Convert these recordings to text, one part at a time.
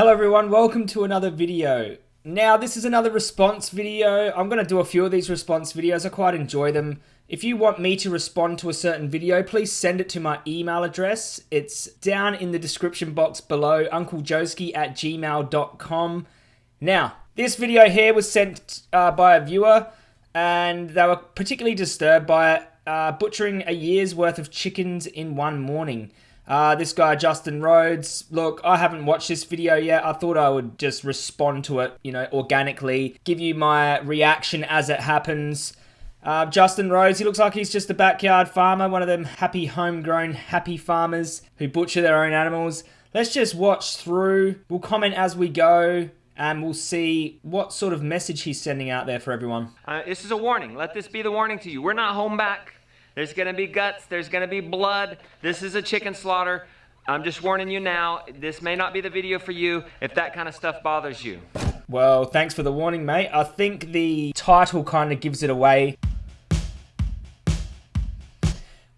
Hello everyone, welcome to another video. Now this is another response video. I'm going to do a few of these response videos, I quite enjoy them. If you want me to respond to a certain video, please send it to my email address. It's down in the description box below, unclejoski at gmail.com. Now, this video here was sent uh, by a viewer and they were particularly disturbed by uh, butchering a year's worth of chickens in one morning. Uh, this guy, Justin Rhodes, look, I haven't watched this video yet. I thought I would just respond to it, you know, organically, give you my reaction as it happens. Uh, Justin Rhodes, he looks like he's just a backyard farmer, one of them happy homegrown happy farmers who butcher their own animals. Let's just watch through. We'll comment as we go and we'll see what sort of message he's sending out there for everyone. Uh, this is a warning. Let this be the warning to you. We're not home back. There's going to be guts. There's going to be blood. This is a chicken slaughter. I'm just warning you now. This may not be the video for you if that kind of stuff bothers you. Well, thanks for the warning, mate. I think the title kind of gives it away.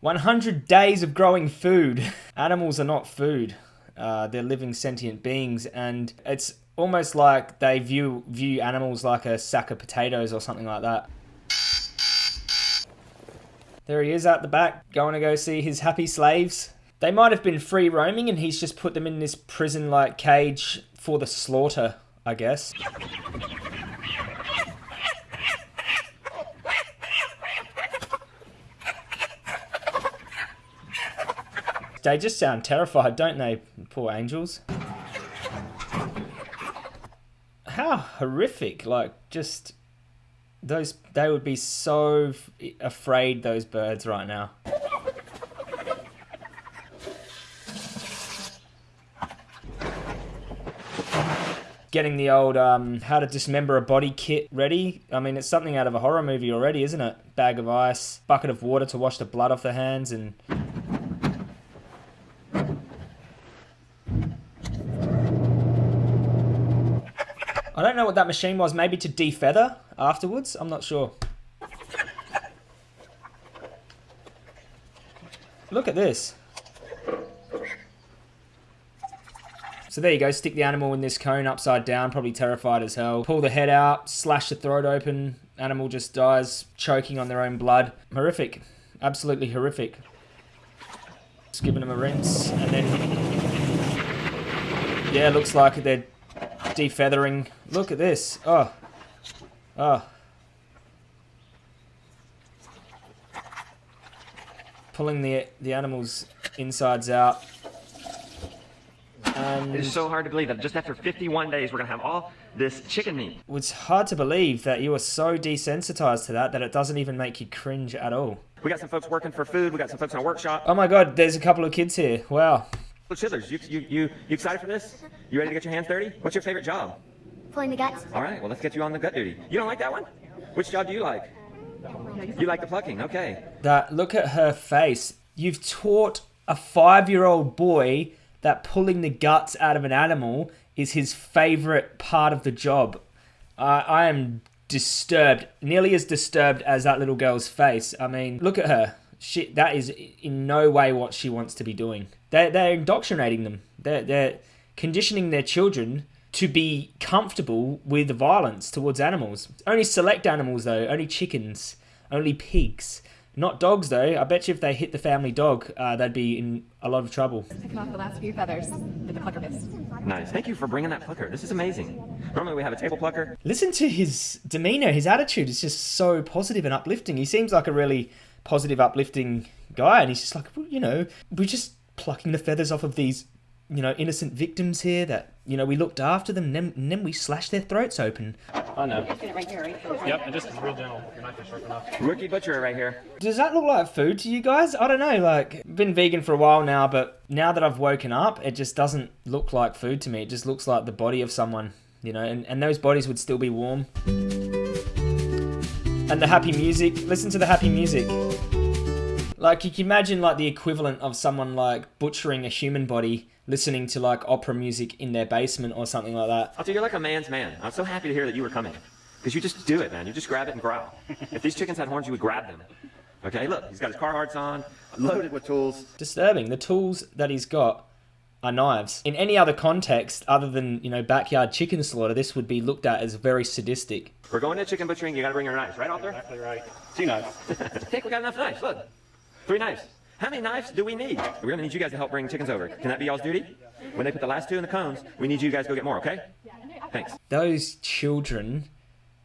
100 days of growing food. Animals are not food. Uh, they're living sentient beings, and it's almost like they view view animals like a sack of potatoes or something like that. There he is out the back, going to go see his happy slaves. They might have been free roaming and he's just put them in this prison-like cage for the slaughter, I guess. They just sound terrified, don't they, poor angels? How horrific, like, just those they would be so afraid those birds right now. Getting the old um, how to dismember a body kit ready. I mean, it's something out of a horror movie already, isn't it? Bag of ice, bucket of water to wash the blood off the hands, and I don't know what that machine was. Maybe to defeather afterwards? I'm not sure. Look at this. So there you go, stick the animal in this cone upside down, probably terrified as hell. Pull the head out, slash the throat open, animal just dies, choking on their own blood. Horrific. Absolutely horrific. Just giving them a rinse, and then... Yeah, looks like they're defeathering. Look at this. Oh. Oh. Pulling the the animal's insides out. And it's so hard to believe that just after 51 days we're going to have all this chicken meat. It's hard to believe that you are so desensitized to that that it doesn't even make you cringe at all. We got some folks working for food. We got some folks in our workshop. Oh my god, there's a couple of kids here. Wow. Chitlers, you, you, you, you excited for this? You ready to get your hands dirty? What's your favorite job? Pulling the guts. All right, well, let's get you on the gut duty. You don't like that one? Which job do you like? You like the plucking, okay. That Look at her face. You've taught a five-year-old boy that pulling the guts out of an animal is his favorite part of the job. Uh, I am disturbed, nearly as disturbed as that little girl's face. I mean, look at her. She, that is in no way what she wants to be doing. They're, they're indoctrinating them. They're, they're conditioning their children to be comfortable with violence towards animals. Only select animals, though. Only chickens. Only pigs. Not dogs, though. I bet you if they hit the family dog, uh, they'd be in a lot of trouble. Taking off the last few feathers with the plucker bits. Nice. Thank you for bringing that plucker. This is amazing. Normally we have a table plucker. Listen to his demeanor. His attitude is just so positive and uplifting. He seems like a really positive, uplifting guy, and he's just like, you know, we're just plucking the feathers off of these you know, innocent victims here that, you know, we looked after them and then, and then we slashed their throats open. I know. Right here, right here. Yep, and just is real gentle. Your knife is sharp enough. Rookie butcher right here. Does that look like food to you guys? I don't know, like, been vegan for a while now, but now that I've woken up, it just doesn't look like food to me. It just looks like the body of someone, you know, and, and those bodies would still be warm. And the happy music, listen to the happy music. Like, you can imagine, like, the equivalent of someone, like, butchering a human body listening to like opera music in their basement or something like that. I'll tell you, you're like a man's man. I'm so happy to hear that you were coming. Because you just do it, man. You just grab it and growl. if these chickens had horns, you would grab them. Okay, look, he's got his Carhartts on, loaded with tools. Disturbing. The tools that he's got are knives. In any other context other than, you know, backyard chicken slaughter, this would be looked at as very sadistic. We're going to chicken butchering. You gotta bring your knives, right, Arthur? Exactly right. Two knives. I think we got enough knives. Look, three knives. How many knives do we need? We're gonna need you guys to help bring chickens over. Can that be y'all's duty? When they put the last two in the cones, we need you guys to go get more, okay? Thanks. Those children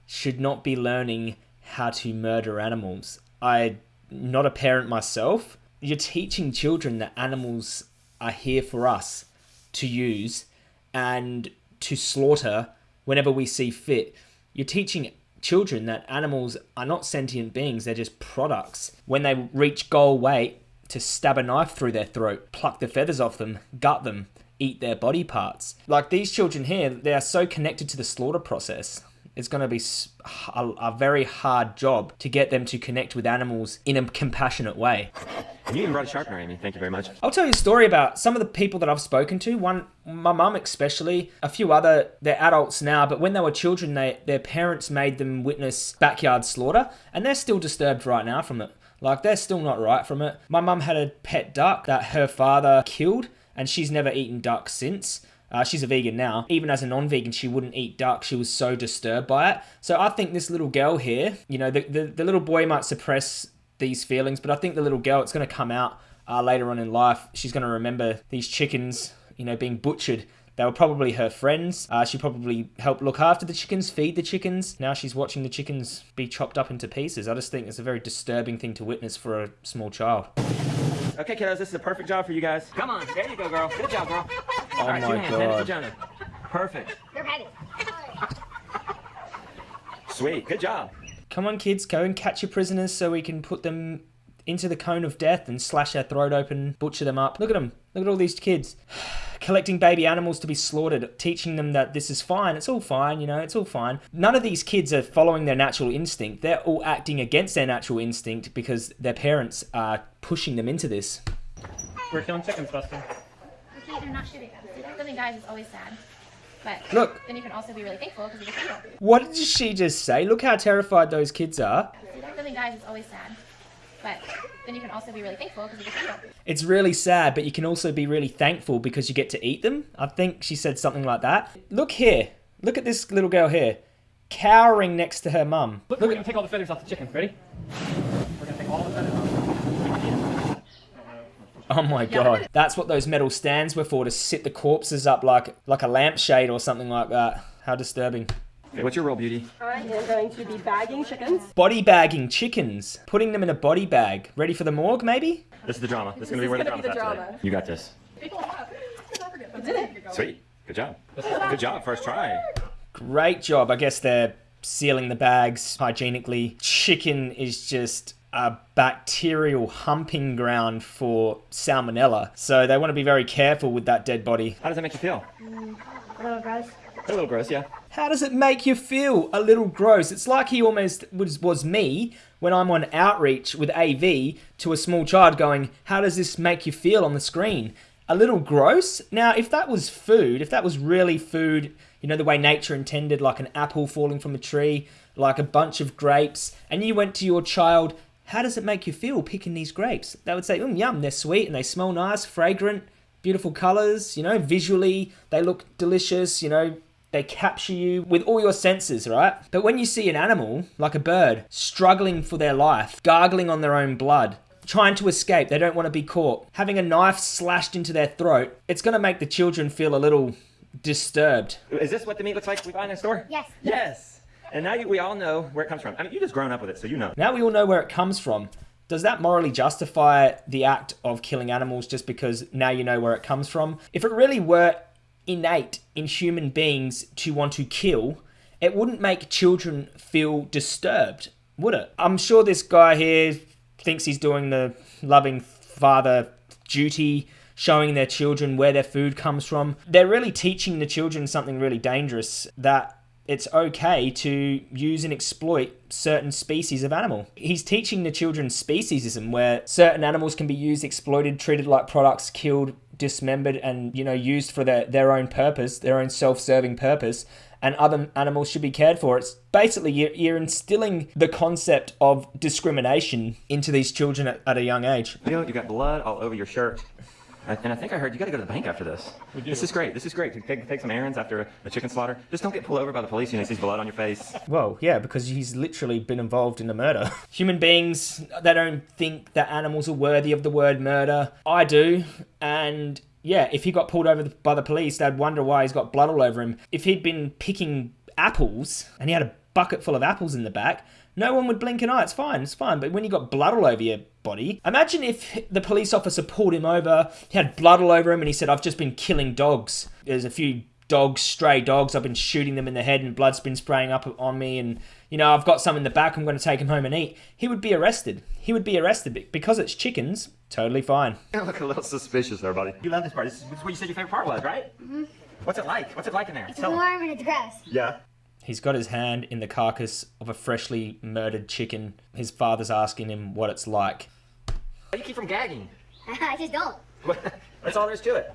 should not be learning how to murder animals. I'm not a parent myself. You're teaching children that animals are here for us to use and to slaughter whenever we see fit. You're teaching children that animals are not sentient beings, they're just products. When they reach goal weight, to stab a knife through their throat, pluck the feathers off them, gut them, eat their body parts. Like these children here, they are so connected to the slaughter process. It's going to be a very hard job to get them to connect with animals in a compassionate way. You even brought a sharpener, Amy. Thank you very much. I'll tell you a story about some of the people that I've spoken to. One, my mum especially, a few other, they're adults now, but when they were children, they their parents made them witness backyard slaughter, and they're still disturbed right now from it. Like they're still not right from it. My mum had a pet duck that her father killed, and she's never eaten duck since. Uh, she's a vegan now. Even as a non-vegan, she wouldn't eat duck. She was so disturbed by it. So I think this little girl here, you know, the, the, the little boy might suppress these feelings, but I think the little girl, it's going to come out uh, later on in life. She's going to remember these chickens, you know, being butchered. They were probably her friends. Uh, she probably helped look after the chickens, feed the chickens. Now she's watching the chickens be chopped up into pieces. I just think it's a very disturbing thing to witness for a small child. Okay, kiddos, this is a perfect job for you guys. Come on, there you go, girl. Good job, girl. Oh All right, two my hands. Hand it to god. Jonah. Perfect. You're ready. Sweet. Good job. Come on, kids, go and catch your prisoners so we can put them into the cone of death and slash their throat open, butcher them up. Look at them. Look at all these kids. Collecting baby animals to be slaughtered, teaching them that this is fine. It's all fine, you know, it's all fine. None of these kids are following their natural instinct. They're all acting against their natural instinct because their parents are pushing them into this. We're killing chickens, Dustin. Okay, they're not shooting us. See, something dies is always sad. But Look. then you can also be really thankful because you get to eat it. What did she just say? Look how terrified those kids are. Something dies is always sad. But then you can also be really thankful because you get to eat it. It's really sad, but you can also be really thankful because you get to eat them. I think she said something like that. Look here. Look at this little girl here. Cowering next to her mum. Look, we're gonna take all the feathers off the chicken. Ready? We're gonna take all the feathers off. Oh my god. That's what those metal stands were for to sit the corpses up like like a lampshade or something like that. How disturbing. Okay, what's your role, beauty? I am going to be bagging chickens. Body bagging chickens. Putting them in a body bag. Ready for the morgue, maybe? This is the drama. This is gonna be is where the gonna be drama's the at today. You got this. Sweet. Good job. Good job. First try. Great job. I guess they're sealing the bags hygienically. Chicken is just a bacterial humping ground for salmonella. So they want to be very careful with that dead body. How does that make you feel? A little gross. A little gross, yeah. How does it make you feel? A little gross. It's like he almost was, was me when I'm on outreach with AV to a small child going, How does this make you feel on the screen? A little gross? Now, if that was food, if that was really food, you know, the way nature intended, like an apple falling from a tree, like a bunch of grapes, and you went to your child, How does it make you feel picking these grapes? They would say, Mm, yum, they're sweet and they smell nice, fragrant, beautiful colors, you know, visually, they look delicious, you know, they capture you with all your senses, right? But when you see an animal, like a bird, struggling for their life, gargling on their own blood, trying to escape, they don't want to be caught, having a knife slashed into their throat, it's going to make the children feel a little disturbed. Is this what the meat looks like we buy in the store? Yes. Yes. And now you, we all know where it comes from. I mean, you just grown up with it, so you know. Now we all know where it comes from. Does that morally justify the act of killing animals just because now you know where it comes from? If it really were innate in human beings to want to kill, it wouldn't make children feel disturbed, would it? I'm sure this guy here thinks he's doing the loving father duty, showing their children where their food comes from. They're really teaching the children something really dangerous that it's okay to use and exploit certain species of animal. He's teaching the children speciesism where certain animals can be used, exploited, treated like products, killed, dismembered and you know used for their, their own purpose, their own self-serving purpose and other animals should be cared for. It's basically you're, you're instilling the concept of discrimination into these children at, at a young age. You know, you got blood all over your shirt. And I think I heard you got to go to the bank after this. This is great. This is great. Take, take some errands after a chicken slaughter. Just don't get pulled over by the police and he sees blood on your face. Well, yeah, because he's literally been involved in a murder. Human beings, they don't think that animals are worthy of the word murder. I do, and yeah, if he got pulled over by the police, they'd wonder why he's got blood all over him. If he'd been picking apples and he had a bucket full of apples in the back, no one would blink an eye. It's fine, it's fine. But when you got blood all over your body, imagine if the police officer pulled him over, he had blood all over him, and he said, I've just been killing dogs. There's a few dogs, stray dogs. I've been shooting them in the head, and blood's been spraying up on me. And, you know, I've got some in the back. I'm going to take him home and eat. He would be arrested. He would be arrested because it's chickens. Totally fine. You look a little suspicious there, buddy. You love this part. This is, what you said your favorite part was, right? Mm-hmm. What's it like? What's it like in there? It's warm and it's gross. Yeah. He's got his hand in the carcass of a freshly murdered chicken. His father's asking him what it's like. Why do you keep from gagging? I just don't. That's all there is to it.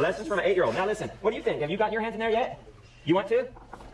Lessons from an eight-year-old. Now listen, what do you think? Have you gotten your hands in there yet? You want to?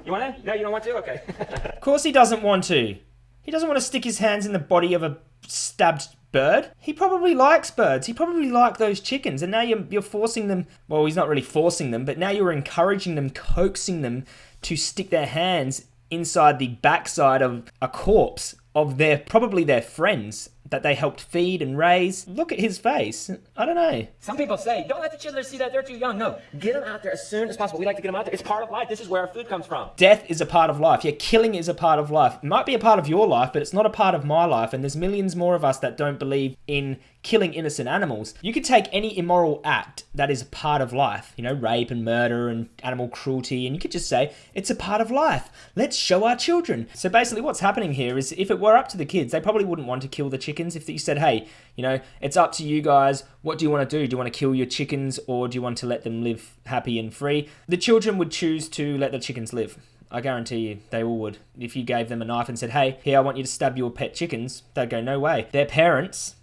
You want to? No, you don't want to? Okay. Of course he doesn't want to. He doesn't want to stick his hands in the body of a stabbed bird. He probably likes birds. He probably liked those chickens. And now you're, you're forcing them. Well, he's not really forcing them, but now you're encouraging them, coaxing them to stick their hands inside the backside of a corpse of their probably their friends that they helped feed and raise. Look at his face. I don't know. Some people say, don't let the children see that they're too young. No, get them out there as soon as possible. We like to get them out there. It's part of life. This is where our food comes from. Death is a part of life. Yeah, killing is a part of life. It might be a part of your life, but it's not a part of my life. And there's millions more of us that don't believe in killing innocent animals. You could take any immoral act that is a part of life, you know, rape and murder and animal cruelty, and you could just say, it's a part of life. Let's show our children. So basically, what's happening here is if it were up to the kids, they probably wouldn't want to kill the chickens. If you said, hey, you know, it's up to you guys. What do you want to do? Do you want to kill your chickens or do you want to let them live happy and free? The children would choose to let the chickens live. I guarantee you, they all would. If you gave them a knife and said, hey, here, I want you to stab your pet chickens, they'd go, no way. Their parents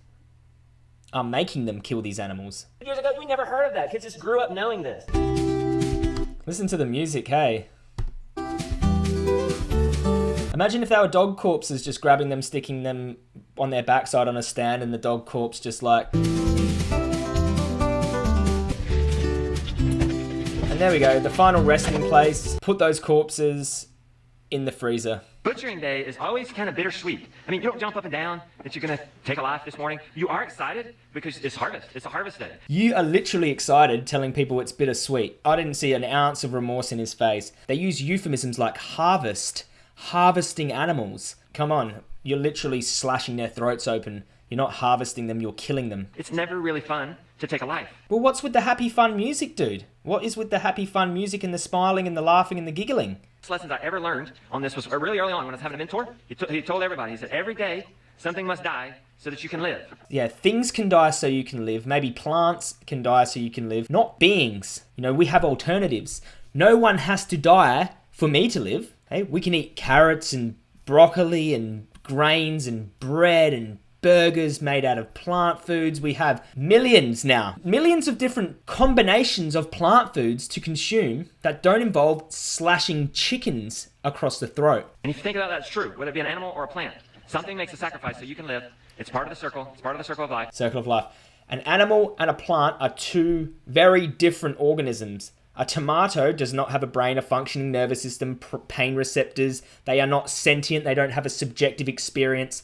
are making them kill these animals. Years ago, we never heard of that. Kids just grew up knowing this. Listen to the music, hey. Imagine if they were dog corpses just grabbing them, sticking them on their backside on a stand, and the dog corpse just like. And there we go, the final resting place. Put those corpses in the freezer. Butchering day is always kind of bittersweet. I mean, you don't jump up and down that you're going to take a life this morning. You are excited because it's harvest. It's a harvest day. You are literally excited telling people it's bittersweet. I didn't see an ounce of remorse in his face. They use euphemisms like harvest, harvesting animals. Come on, you're literally slashing their throats open. You're not harvesting them, you're killing them. It's never really fun to take a life. Well, what's with the happy fun music, dude? What is with the happy fun music and the smiling and the laughing and the giggling? Lessons I ever learned on this was really early on when I was having a mentor. He, he told everybody, he said, every day something must die so that you can live. Yeah, things can die so you can live. Maybe plants can die so you can live, not beings. You know, we have alternatives. No one has to die for me to live. Hey, we can eat carrots and broccoli and grains and bread and burgers made out of plant foods. We have millions now, millions of different combinations of plant foods to consume that don't involve slashing chickens across the throat. And if you think about that, it's true, whether it be an animal or a plant. Something makes a sacrifice so you can live. It's part of the circle. It's part of the circle of life. Circle of life. An animal and a plant are two very different organisms. A tomato does not have a brain, a functioning nervous system, pain receptors. They are not sentient. They don't have a subjective experience.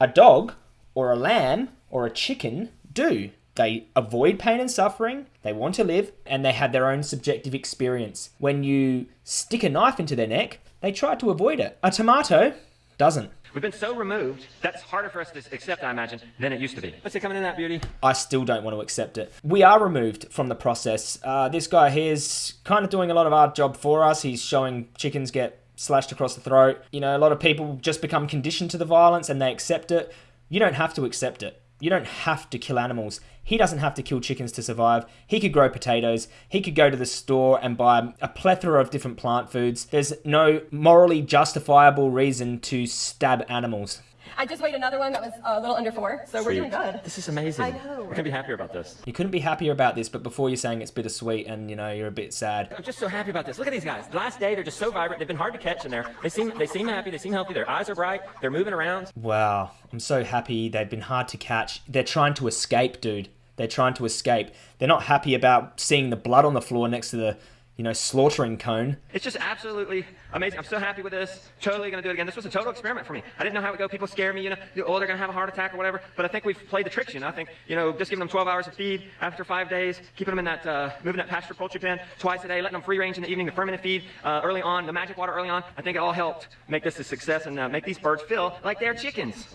A dog or a lamb or a chicken do. They avoid pain and suffering, they want to live, and they have their own subjective experience. When you stick a knife into their neck, they try to avoid it. A tomato doesn't. We've been so removed, that's harder for us to accept, I imagine, than it used to be. What's it coming in that beauty? I still don't want to accept it. We are removed from the process. Uh, this guy here is kind of doing a lot of our job for us. He's showing chickens get slashed across the throat. You know, a lot of people just become conditioned to the violence and they accept it. You don't have to accept it. You don't have to kill animals. He doesn't have to kill chickens to survive. He could grow potatoes. He could go to the store and buy a plethora of different plant foods. There's no morally justifiable reason to stab animals. I just weighed another one that was a little under four, so we're doing good. This is amazing. I know. We're gonna be happier about this. You couldn't be happier about this, but before you're saying it's bittersweet and you know you're a bit sad. I'm just so happy about this. Look at these guys. The last day, they're just so vibrant. They've been hard to catch in there. They seem they seem happy. They seem healthy. Their eyes are bright. They're moving around. Wow, I'm so happy. They've been hard to catch. They're trying to escape, dude. They're trying to escape. They're not happy about seeing the blood on the floor next to the, you know, slaughtering cone. It's just absolutely amazing. I'm so happy with this. Totally going to do it again. This was a total experiment for me. I didn't know how it would go. People scare me, you know, oh, they're going to have a heart attack or whatever. But I think we've played the tricks, you know. I think, you know, just giving them 12 hours of feed after five days, keeping them in that, uh, moving that pasture poultry pen twice a day, letting them free range in the evening, the fermented feed uh, early on, the magic water early on. I think it all helped make this a success and uh, make these birds feel like they're chickens.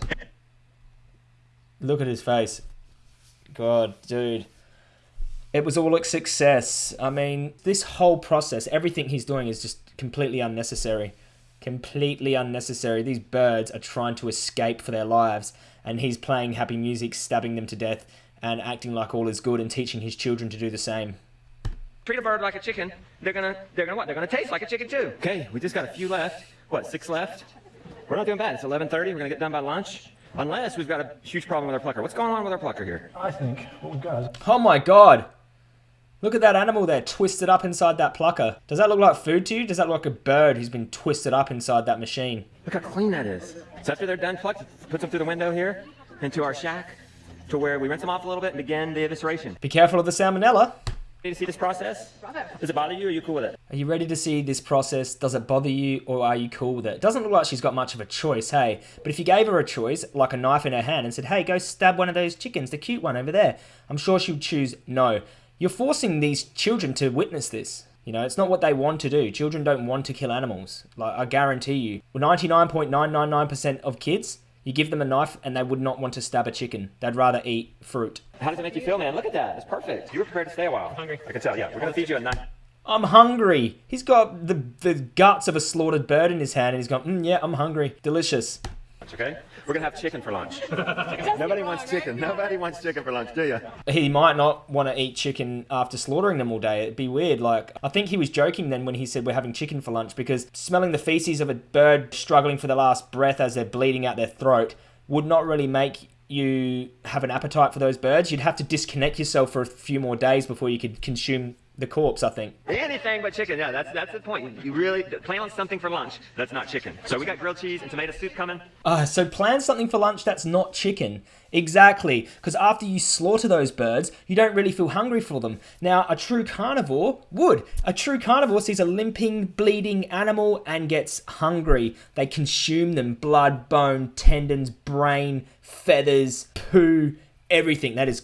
Look at his face. God, dude. It was all a success. I mean, this whole process, everything he's doing is just completely unnecessary. Completely unnecessary. These birds are trying to escape for their lives, and he's playing happy music, stabbing them to death, and acting like all is good and teaching his children to do the same. Treat a bird like a chicken, they're gonna, they're gonna what? They're gonna taste like a chicken too. Okay, we just got a few left. What, six left? We're not doing bad. It's 11:30. We're gonna get done by lunch. Unless we've got a huge problem with our plucker. What's going on with our plucker here? I think what we've Oh my god! Look at that animal there, twisted up inside that plucker. Does that look like food to you? Does that look like a bird who's been twisted up inside that machine? Look how clean that is. So after they're done plucked, puts them through the window here into our shack to where we rinse them off a little bit and begin the evisceration. Be careful of the salmonella. Ready to see this process? Does it bother you? Or are you cool with it? Are you ready to see this process? Does it bother you or are you cool with it? Doesn't look like she's got much of a choice, hey? But if you gave her a choice, like a knife in her hand, and said, hey, go stab one of those chickens, the cute one over there, I'm sure she would choose no. You're forcing these children to witness this. You know, it's not what they want to do. Children don't want to kill animals. Like, I guarantee you. 99.999% of kids, you give them a knife and they would not want to stab a chicken. They'd rather eat fruit. How does it make you feel, man? Look at that. It's perfect. You were prepared to stay a while. I'm hungry. I can tell, yeah. We're going to feed you a knife. I'm hungry. He's got the, the guts of a slaughtered bird in his hand and he's going, mm, yeah, I'm hungry. Delicious. That's okay? We're going to have chicken for lunch. Nobody wants chicken. Nobody wants chicken for lunch, do you? He might not want to eat chicken after slaughtering them all day. It'd be weird. Like, I think he was joking then when he said we're having chicken for lunch because smelling the feces of a bird struggling for the last breath as they're bleeding out their throat would not really make you have an appetite for those birds. You'd have to disconnect yourself for a few more days before you could consume the corpse, I think. Anything but chicken. Yeah, that's that's the point. You really plan on something for lunch that's not chicken. So we got grilled cheese and tomato soup coming. Uh, so plan something for lunch that's not chicken. Exactly. Because after you slaughter those birds, you don't really feel hungry for them. Now, a true carnivore would. A true carnivore sees a limping, bleeding animal and gets hungry. They consume them blood, bone, tendons, brain, feathers, poo, everything. That is,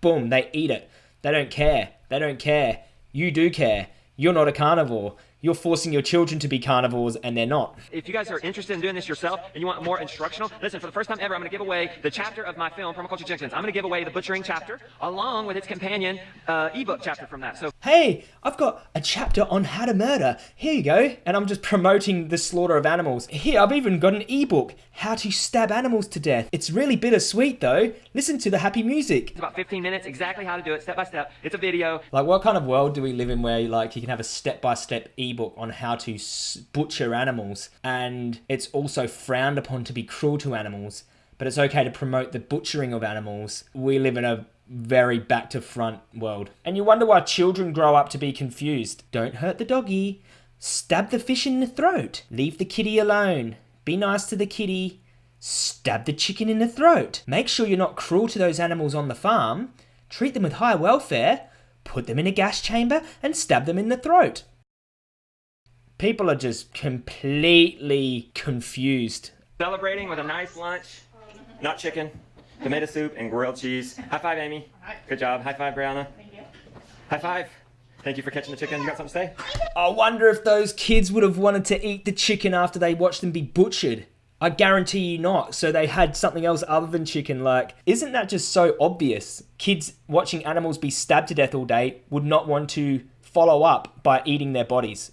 boom, they eat it. They don't care. They don't care. You do care. You're not a carnivore. You're forcing your children to be carnivores and they're not. If you guys are interested in doing this yourself and you want more instructional, listen, for the first time ever, I'm going to give away the chapter of my film, Permaculture Chickens. I'm going to give away the butchering chapter along with its companion uh, ebook chapter from that. So Hey, I've got a chapter on how to murder. Here you go. And I'm just promoting the slaughter of animals. Here, I've even got an ebook, How to Stab Animals to Death. It's really bittersweet though. Listen to the happy music. it's about 15 minutes, exactly how to do it, step by step. It's a video. Like, what kind of world do we live in where, like, you can have a step by step ebook on how to butcher animals, and it's also frowned upon to be cruel to animals, but it's okay to promote the butchering of animals? We live in a very back to front world. And you wonder why children grow up to be confused. Don't hurt the doggy. Stab the fish in the throat. Leave the kitty alone. Be nice to the kitty. Stab the chicken in the throat. Make sure you're not cruel to those animals on the farm. Treat them with high welfare. Put them in a gas chamber and stab them in the throat. People are just completely confused. Celebrating with a nice lunch, not chicken, tomato soup, and grilled cheese. High five, Amy. Good job. High five, Brianna. Thank you. High five. Thank you for catching the chicken. You got something to say? I wonder if those kids would have wanted to eat the chicken after they watched them be butchered. I guarantee you not. So they had something else other than chicken. Like, isn't that just so obvious? Kids watching animals be stabbed to death all day would not want to follow up by eating their bodies.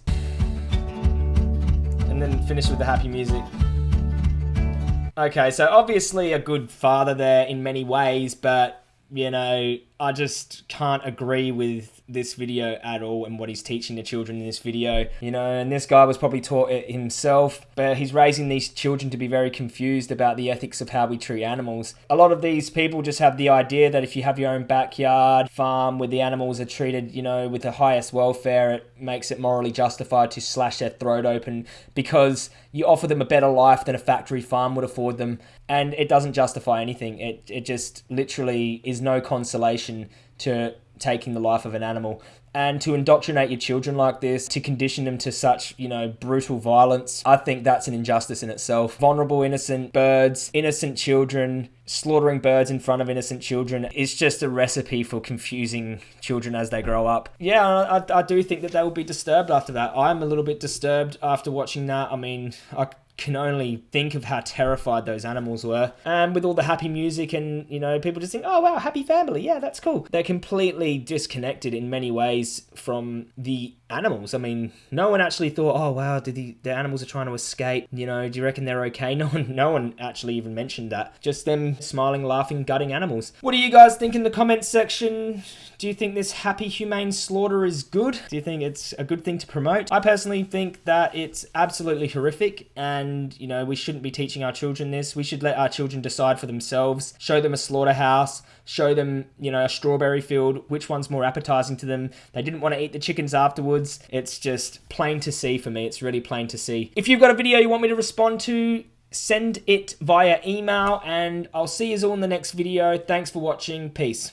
And then finish with the happy music. Okay, so obviously a good father there in many ways, but you know, I just can't agree with this video at all and what he's teaching the children in this video. You know, and this guy was probably taught it himself, but he's raising these children to be very confused about the ethics of how we treat animals. A lot of these people just have the idea that if you have your own backyard farm where the animals are treated, you know, with the highest welfare, it makes it morally justified to slash their throat open because you offer them a better life than a factory farm would afford them and it doesn't justify anything it it just literally is no consolation relation to taking the life of an animal and to indoctrinate your children like this to condition them to such you know brutal violence i think that's an injustice in itself. Vulnerable innocent birds innocent children slaughtering birds in front of innocent children is just a recipe for confusing children as they grow up. Yeah i, I do think that they will be disturbed after that. I'm a little bit disturbed after watching that. I mean i can only think of how terrified those animals were. And with all the happy music and, you know, people just think, oh, wow, happy family. Yeah, that's cool. They're completely disconnected in many ways from the animals. I mean, no one actually thought, oh, wow, did the, the animals are trying to escape? You know, do you reckon they're okay? No one, no one actually even mentioned that. Just them smiling, laughing, gutting animals. What do you guys think in the comments section? Do you think this happy humane slaughter is good? Do you think it's a good thing to promote? I personally think that it's absolutely horrific and, you know, we shouldn't be teaching our children this. We should let our children decide for themselves, show them a slaughterhouse, show them, you know, a strawberry field, which one's more appetizing to them. They didn't want to eat the chickens afterwards. It's just plain to see for me. It's really plain to see. If you've got a video you want me to respond to, send it via email and I'll see you all in the next video. Thanks for watching. Peace.